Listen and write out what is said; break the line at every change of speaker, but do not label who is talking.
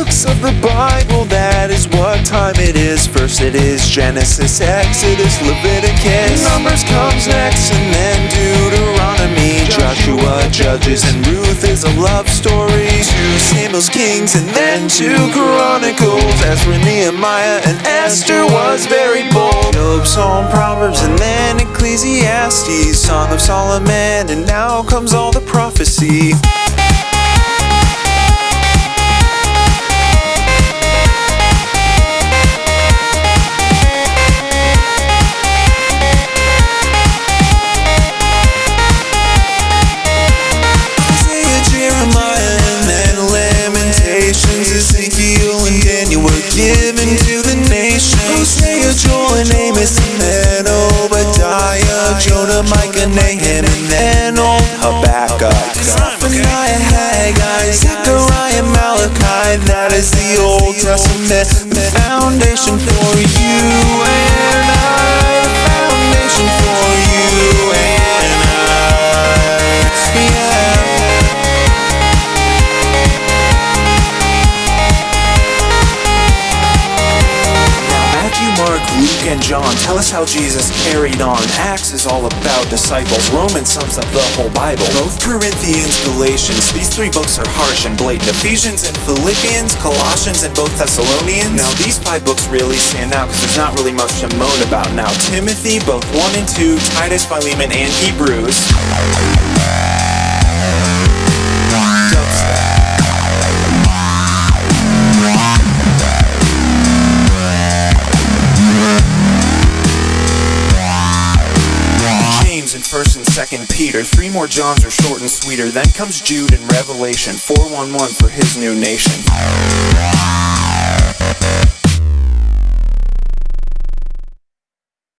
books of the Bible, that is what time it is. First it is Genesis, Exodus, Leviticus. Numbers comes next, and then Deuteronomy. Joshua, Judges, and Ruth is a love story. Two Samuel's Kings, and then two Chronicles. Ezra, Nehemiah, and Esther was very bold. Job, Psalm, Proverbs, and then Ecclesiastes. Song of Solomon, and now comes all the prophecy. Given to the nation. Hosea, Joel, and Amos, and then Obadiah, Jonah, Micah, Nahum, and then old Habakkuk. Zephaniah, Haggai, Zechariah, Malachi, that is the Old Testament, the foundation for you Luke, and John tell us how Jesus carried on. Acts is all about disciples. Romans sums up the whole Bible. Both Corinthians, Galatians, these three books are harsh and blatant. Ephesians and Philippians, Colossians, and both Thessalonians. Now these five books really stand out because there's not really much to moan about. Now Timothy, both 1 and 2, Titus, Philemon, and Hebrews. 1st and 2nd Peter. Three more Johns are short and sweeter. Then comes Jude in Revelation. 411 for his new nation.